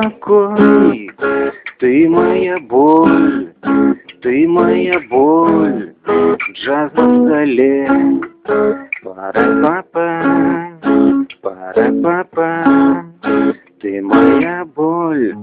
Не ты моя боль, ты моя боль, джаз на столе. Пара-папа, пара-папа, ты моя боль.